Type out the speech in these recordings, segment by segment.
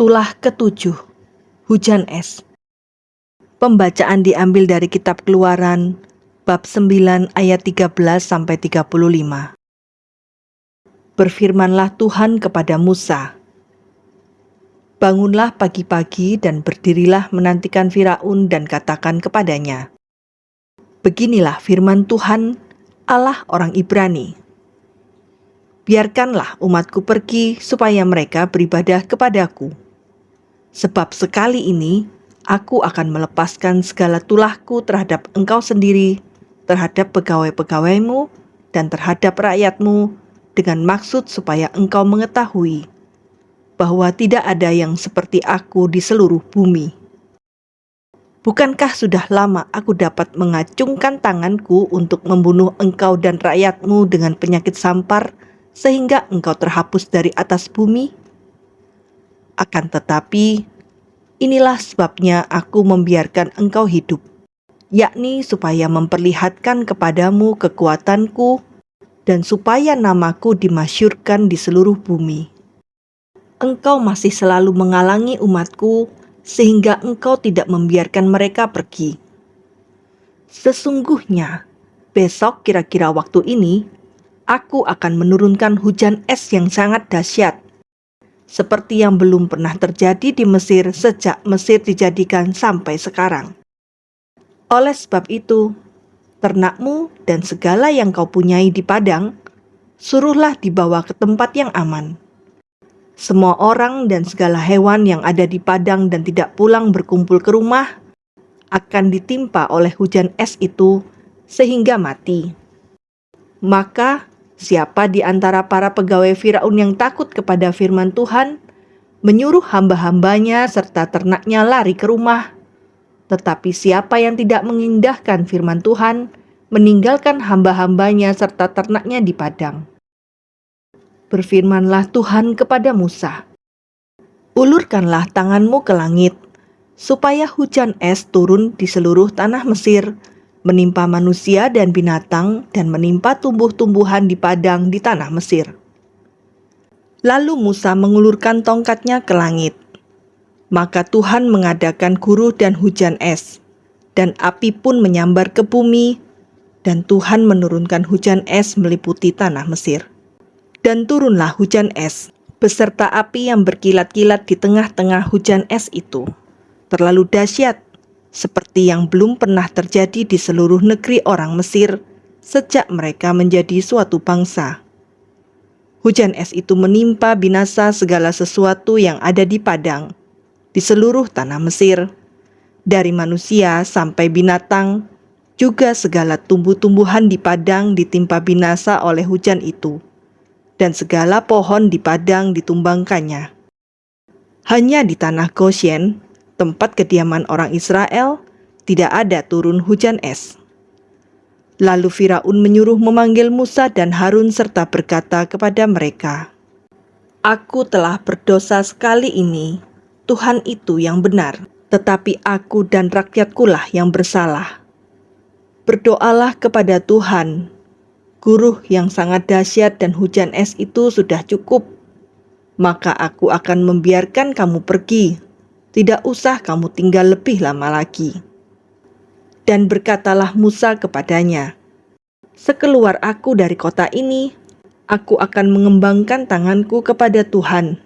Tulah ketujuh, Hujan Es. Pembacaan diambil dari kitab Keluaran bab 9 ayat 13 sampai 35. Berfirmanlah Tuhan kepada Musa, Bangunlah pagi-pagi dan berdirilah menantikan Firaun dan katakan kepadanya, Beginilah firman Tuhan, Allah orang Ibrani. Biarkanlah umatku pergi supaya mereka beribadah kepadaku Sebab sekali ini aku akan melepaskan segala tulahku terhadap engkau sendiri, terhadap pegawai-pegawaimu, dan terhadap rakyatmu, dengan maksud supaya engkau mengetahui bahwa tidak ada yang seperti aku di seluruh bumi. Bukankah sudah lama aku dapat mengacungkan tanganku untuk membunuh engkau dan rakyatmu dengan penyakit sampar, sehingga engkau terhapus dari atas bumi? Akan tetapi, inilah sebabnya aku membiarkan engkau hidup, yakni supaya memperlihatkan kepadamu kekuatanku dan supaya namaku dimasyurkan di seluruh bumi. Engkau masih selalu mengalangi umatku sehingga engkau tidak membiarkan mereka pergi. Sesungguhnya, besok kira-kira waktu ini, aku akan menurunkan hujan es yang sangat dahsyat seperti yang belum pernah terjadi di Mesir sejak Mesir dijadikan sampai sekarang. Oleh sebab itu, ternakmu dan segala yang kau punyai di padang, suruhlah dibawa ke tempat yang aman. Semua orang dan segala hewan yang ada di padang dan tidak pulang berkumpul ke rumah akan ditimpa oleh hujan es itu sehingga mati. Maka Siapa di antara para pegawai Firaun yang takut kepada firman Tuhan, menyuruh hamba-hambanya serta ternaknya lari ke rumah. Tetapi siapa yang tidak mengindahkan firman Tuhan, meninggalkan hamba-hambanya serta ternaknya di padang. Berfirmanlah Tuhan kepada Musa, Ulurkanlah tanganmu ke langit, supaya hujan es turun di seluruh tanah Mesir, menimpa manusia dan binatang, dan menimpa tumbuh-tumbuhan di padang di tanah Mesir. Lalu Musa mengulurkan tongkatnya ke langit. Maka Tuhan mengadakan guruh dan hujan es, dan api pun menyambar ke bumi, dan Tuhan menurunkan hujan es meliputi tanah Mesir. Dan turunlah hujan es, beserta api yang berkilat-kilat di tengah-tengah hujan es itu. Terlalu dahsyat seperti yang belum pernah terjadi di seluruh negeri orang Mesir sejak mereka menjadi suatu bangsa. Hujan es itu menimpa binasa segala sesuatu yang ada di padang, di seluruh tanah Mesir, dari manusia sampai binatang, juga segala tumbuh-tumbuhan di padang ditimpa binasa oleh hujan itu, dan segala pohon di padang ditumbangkannya. Hanya di tanah Goshen, tempat kediaman orang Israel, tidak ada turun hujan es. Lalu Firaun menyuruh memanggil Musa dan Harun serta berkata kepada mereka, Aku telah berdosa sekali ini, Tuhan itu yang benar, tetapi aku dan rakyatkulah yang bersalah. Berdoalah kepada Tuhan, guruh yang sangat dahsyat dan hujan es itu sudah cukup, maka aku akan membiarkan kamu pergi tidak usah kamu tinggal lebih lama lagi. Dan berkatalah Musa kepadanya, Sekeluar aku dari kota ini, aku akan mengembangkan tanganku kepada Tuhan.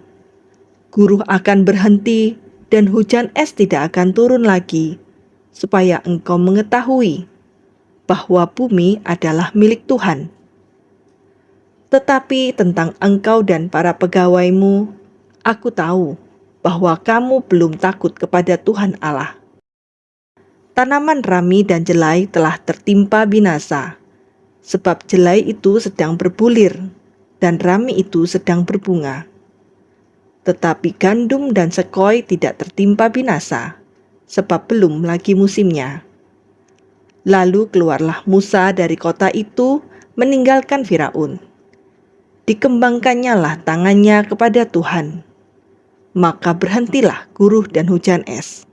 Guru akan berhenti dan hujan es tidak akan turun lagi, supaya engkau mengetahui bahwa bumi adalah milik Tuhan. Tetapi tentang engkau dan para pegawaimu, aku tahu bahwa kamu belum takut kepada Tuhan Allah. Tanaman rami dan jelai telah tertimpa binasa, sebab jelai itu sedang berbulir dan rami itu sedang berbunga. Tetapi gandum dan sekoi tidak tertimpa binasa, sebab belum lagi musimnya. Lalu keluarlah Musa dari kota itu meninggalkan Firaun. Dikembangkannya lah tangannya kepada Tuhan maka berhentilah guruh dan hujan es,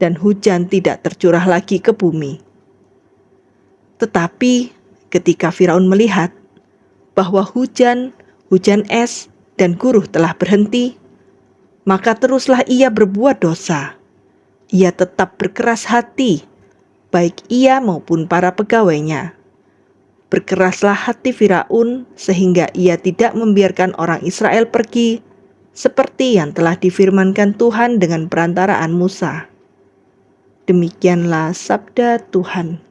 dan hujan tidak tercurah lagi ke bumi. Tetapi ketika Firaun melihat bahwa hujan, hujan es, dan guruh telah berhenti, maka teruslah ia berbuat dosa. Ia tetap berkeras hati, baik ia maupun para pegawainya. Berkeraslah hati Firaun sehingga ia tidak membiarkan orang Israel pergi seperti yang telah difirmankan Tuhan dengan perantaraan Musa. Demikianlah sabda Tuhan.